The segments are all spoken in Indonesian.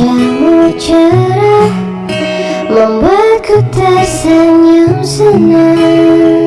wajahmu cerah Membuatku tersenyum senang.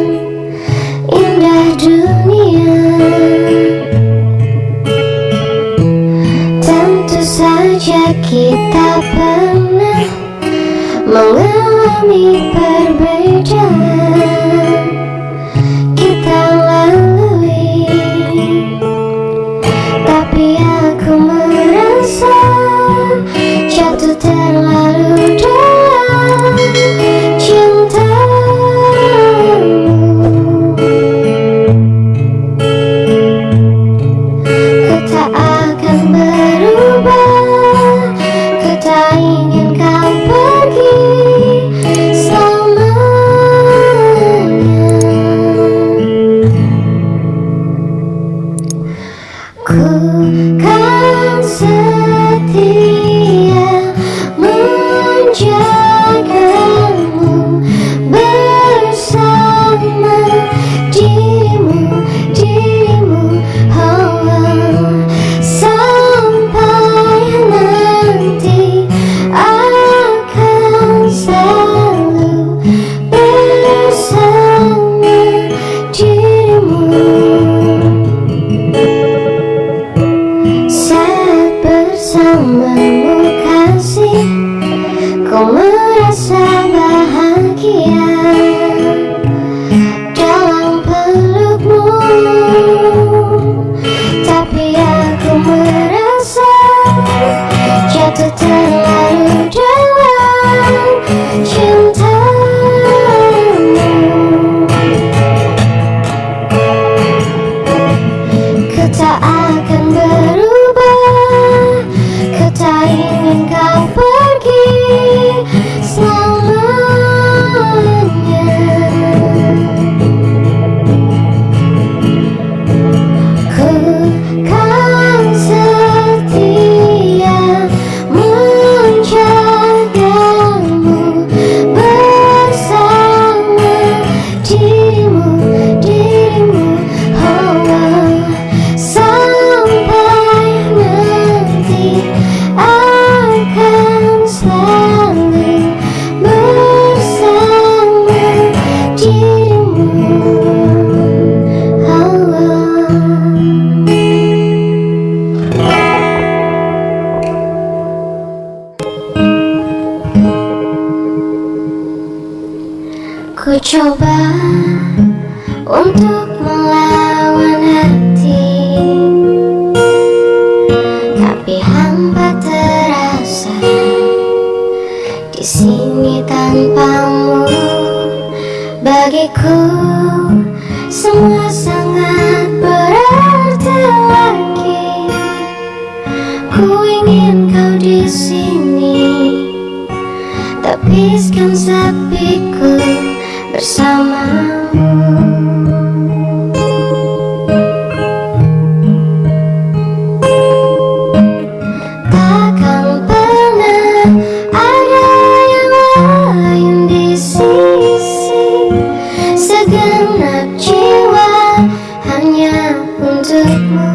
untukmu.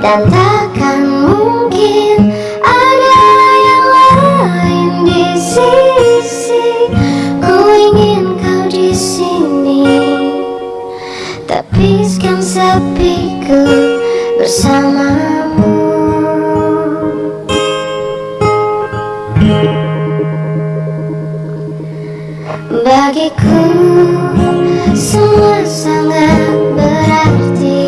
Dan takkan mungkin ada yang lain di sisi Ku ingin kau di sini. Tapiskan sepiku bersamamu. Bagiku semua sangat berarti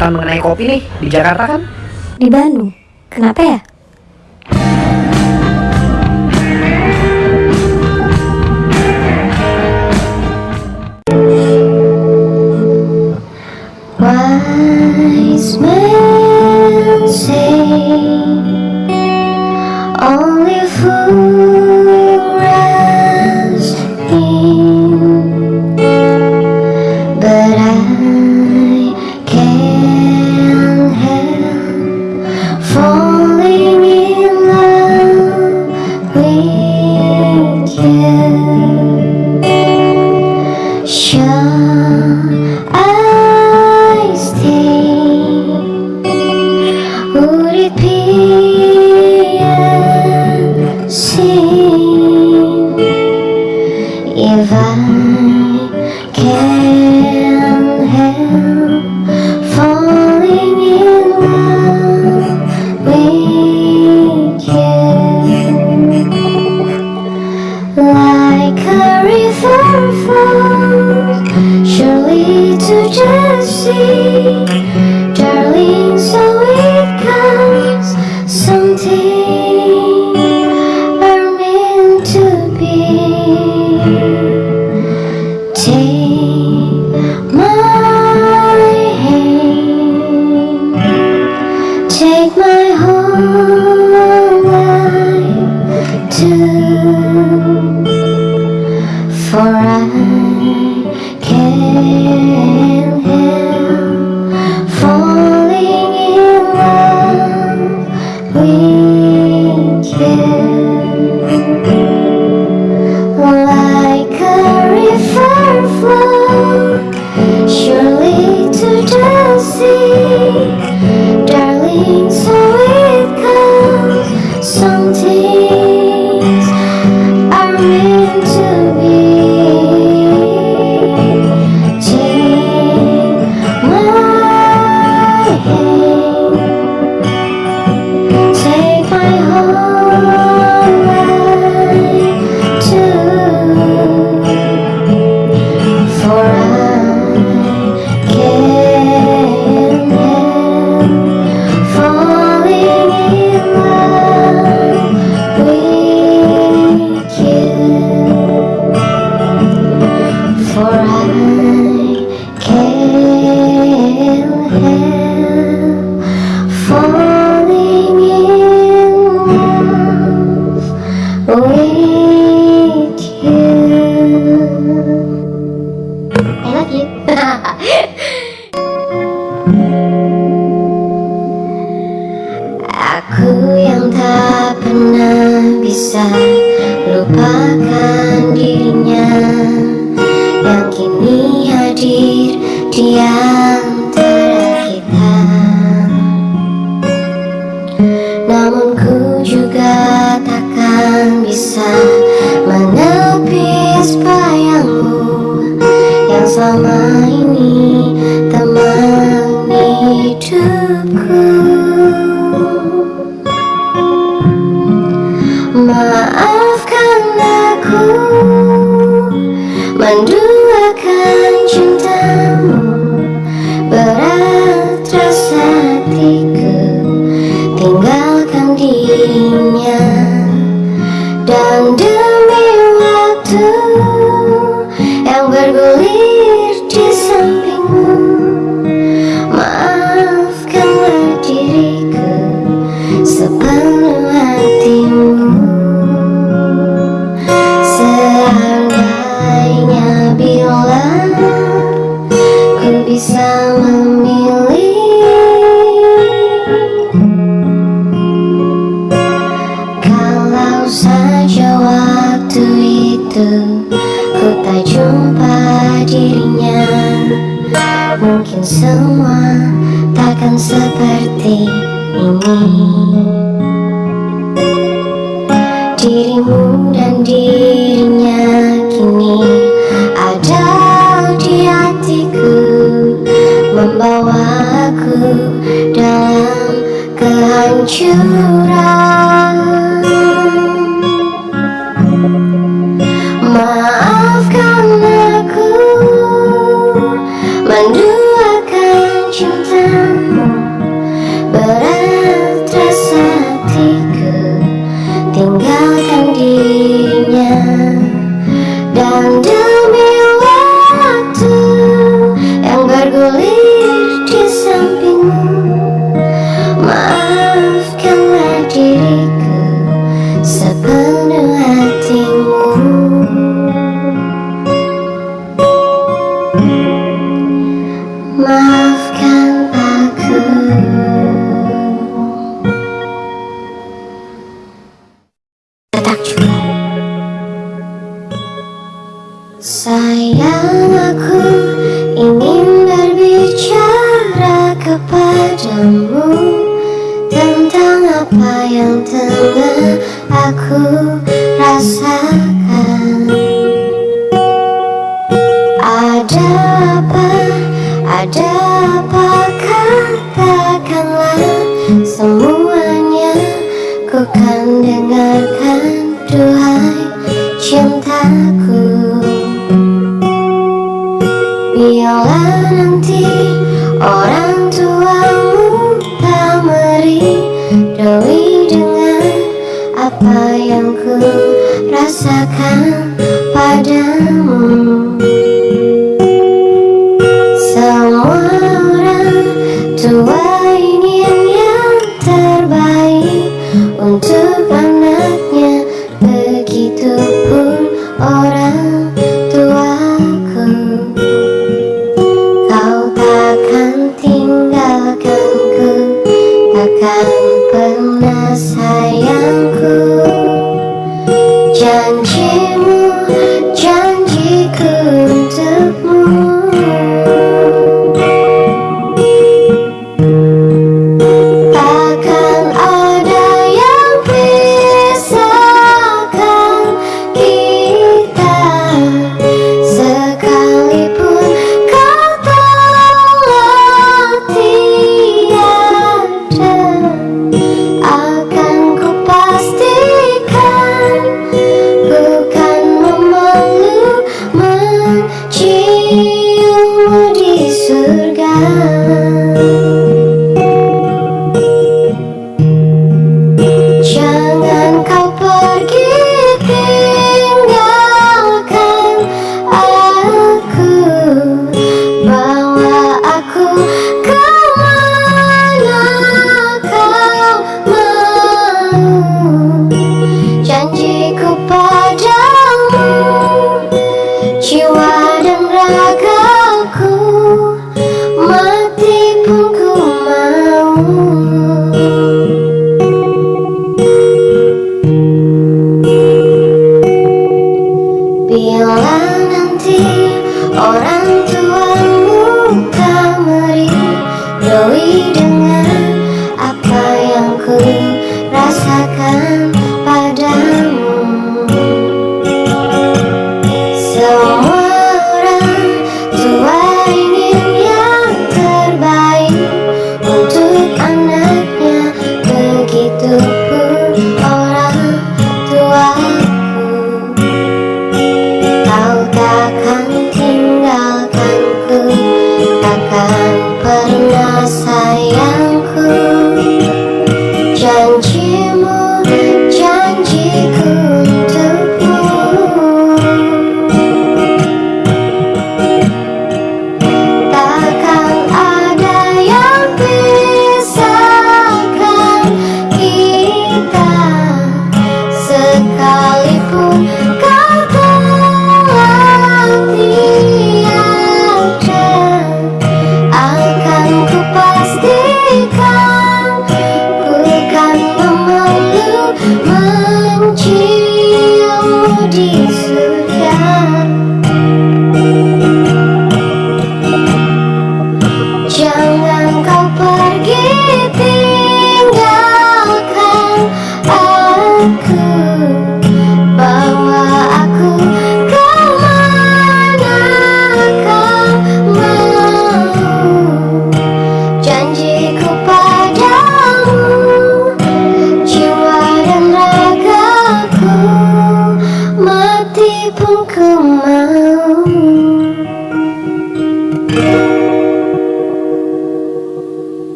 liputan mengenai kopi nih di Jakarta kan? Di Bandung. Kenapa ya? river flows surely to Jesse. bisa lupakan dirinya. Yang kini hadir di antara kita namun ku juga takkan bisa menepis bayangmu. Yang selama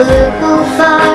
Little far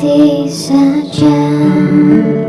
these are gems.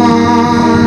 mind.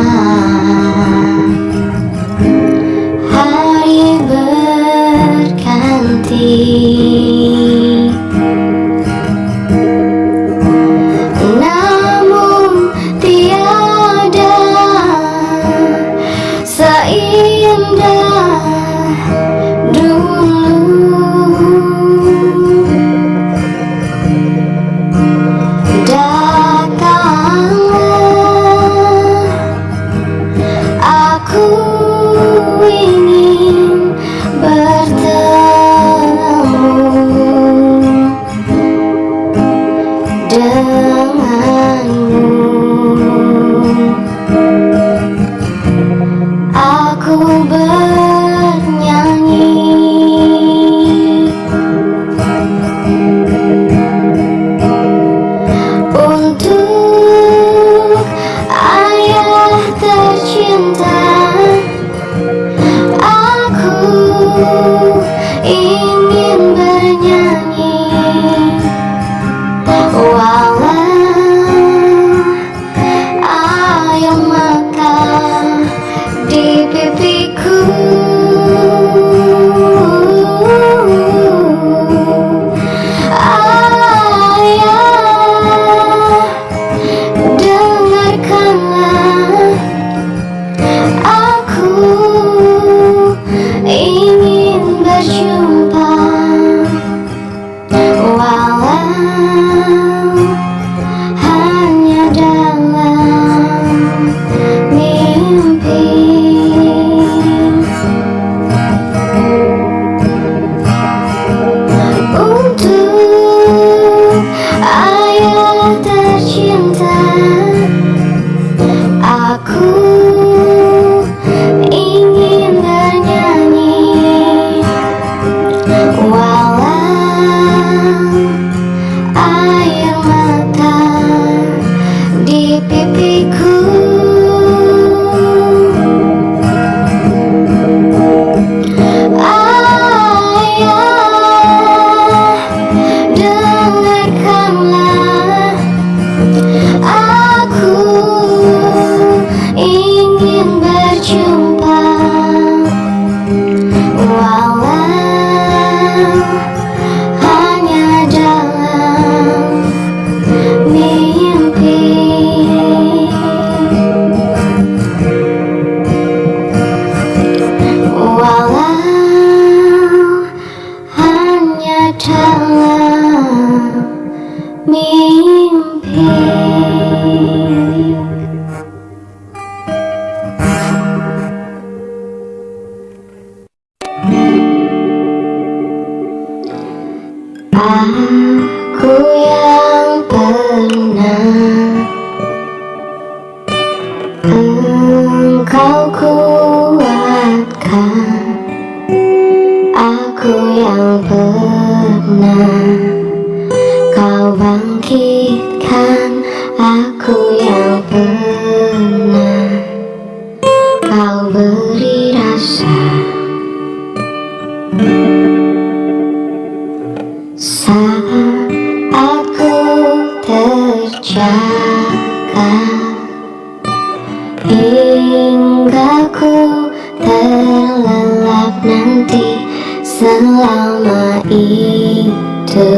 Hingga ku terlelap nanti Selama itu.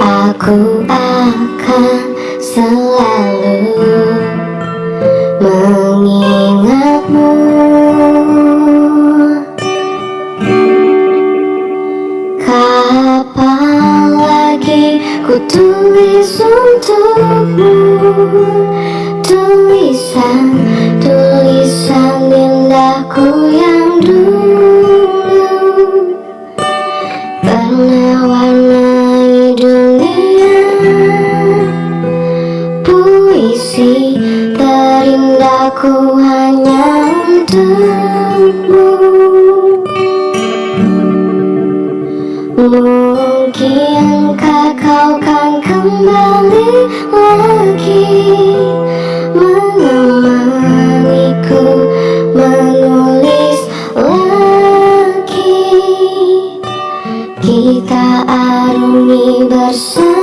Aku akan Mungkinkah kau kan kembali lagi Menemaniku menulis lagi. Kita arungi bersama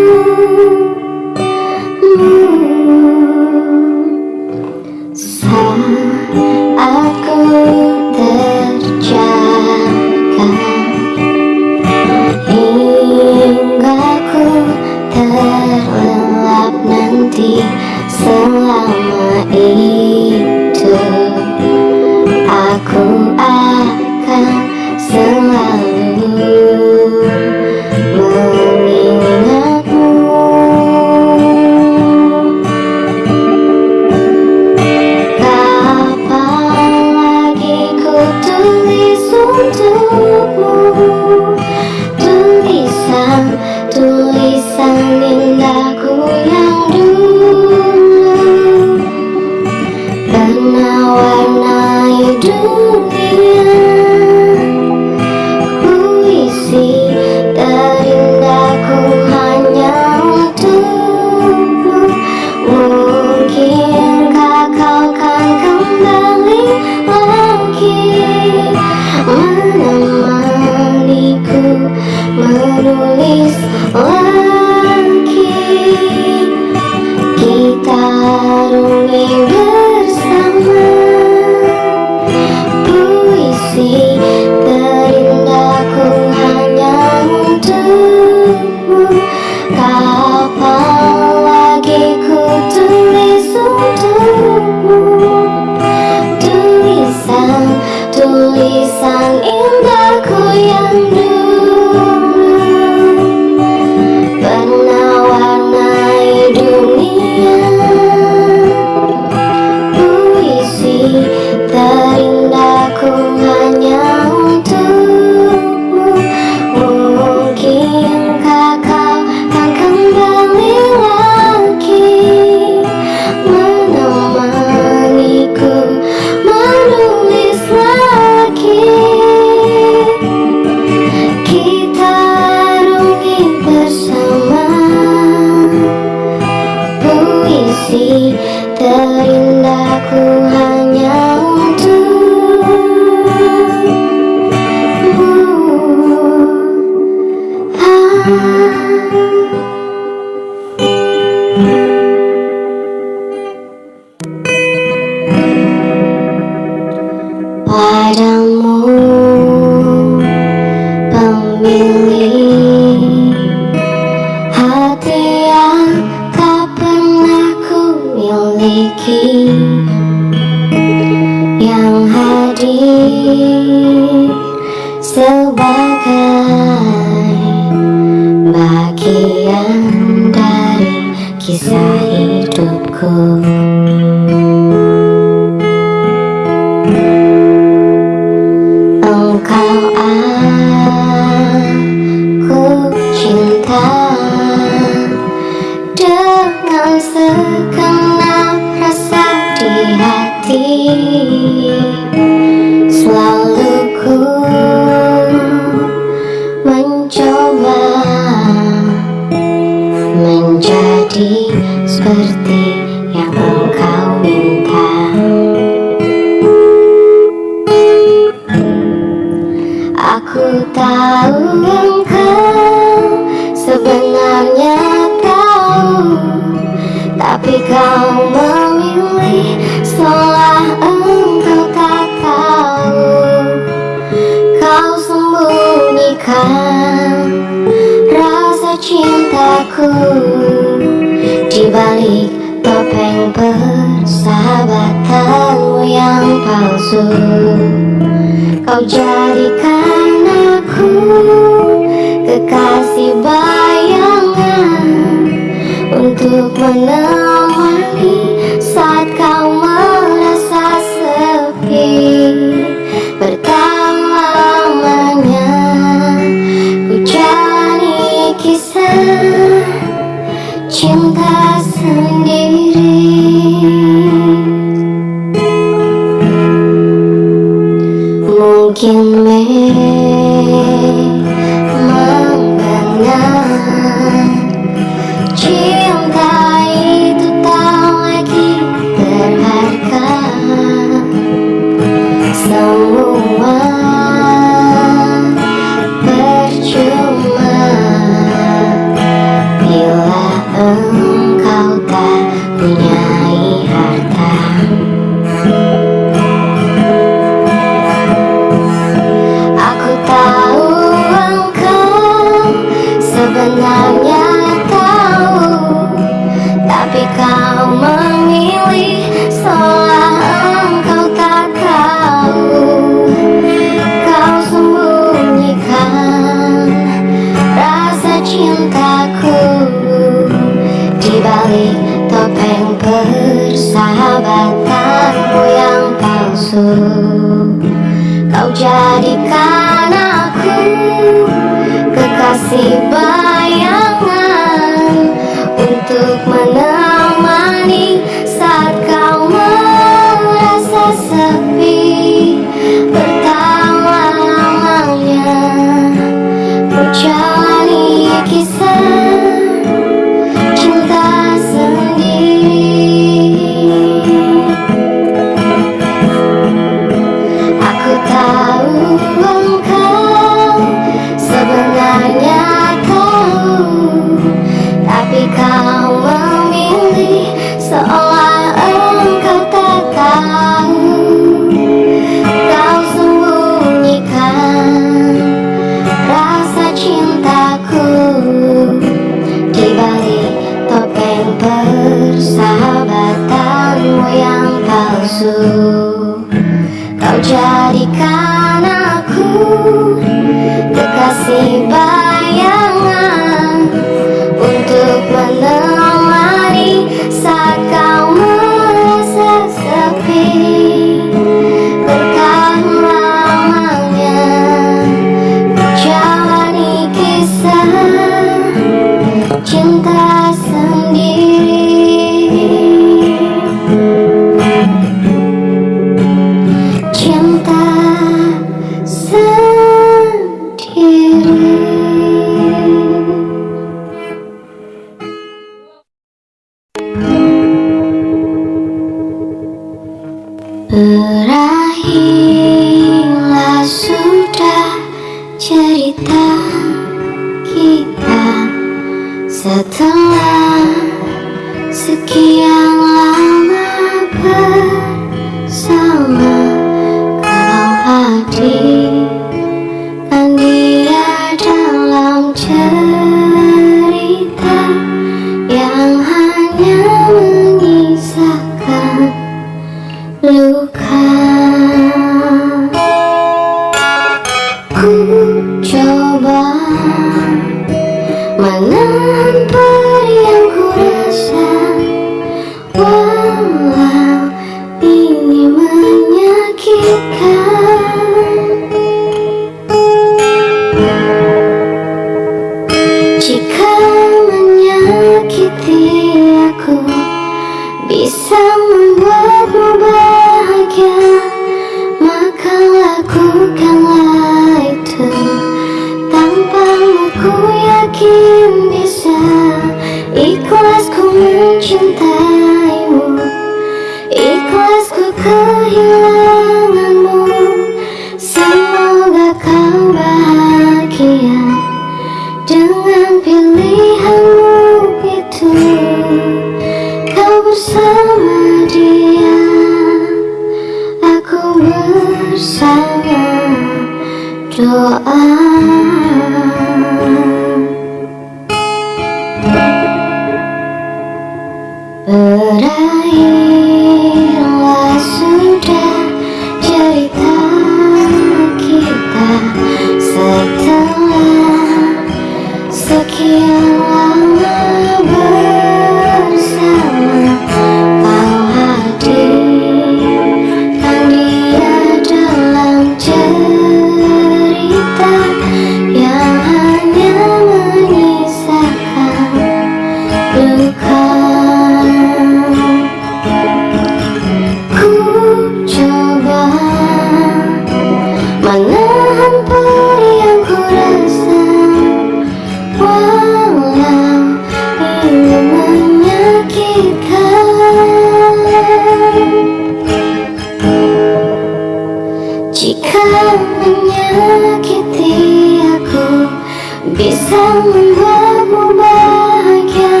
bisa membuatmu bahagia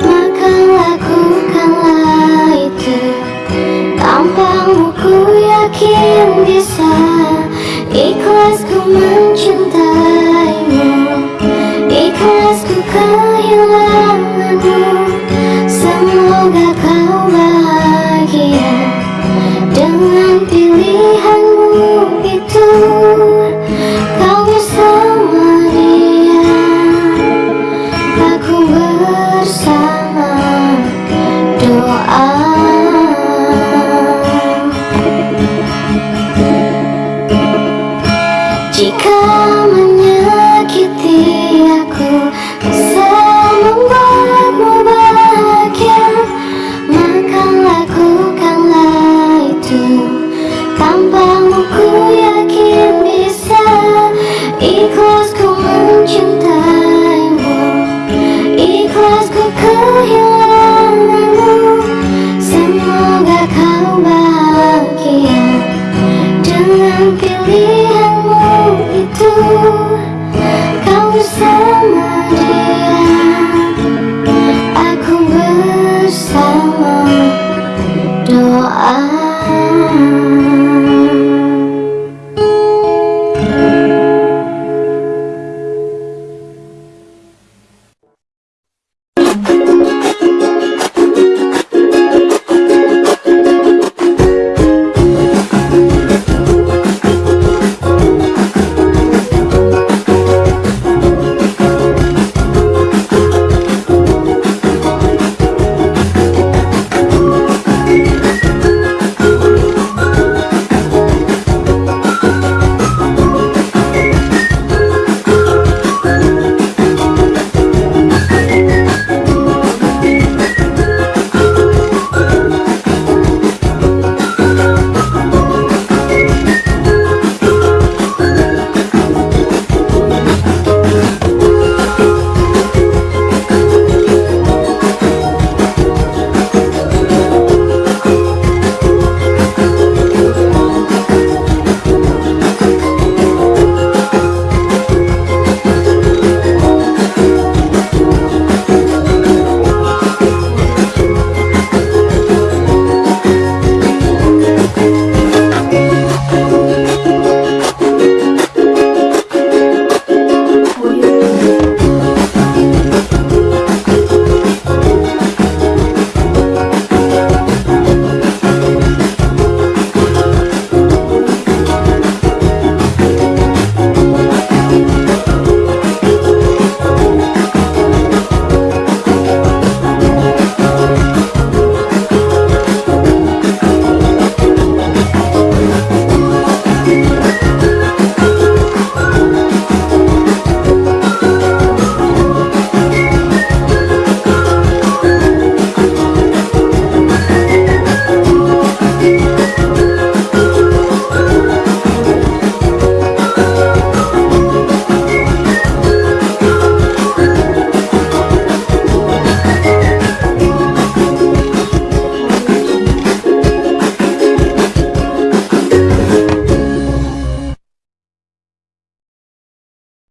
Maka lakukanlah itu. Tampangmu ku yakin bisa Ikhlasku mencintai.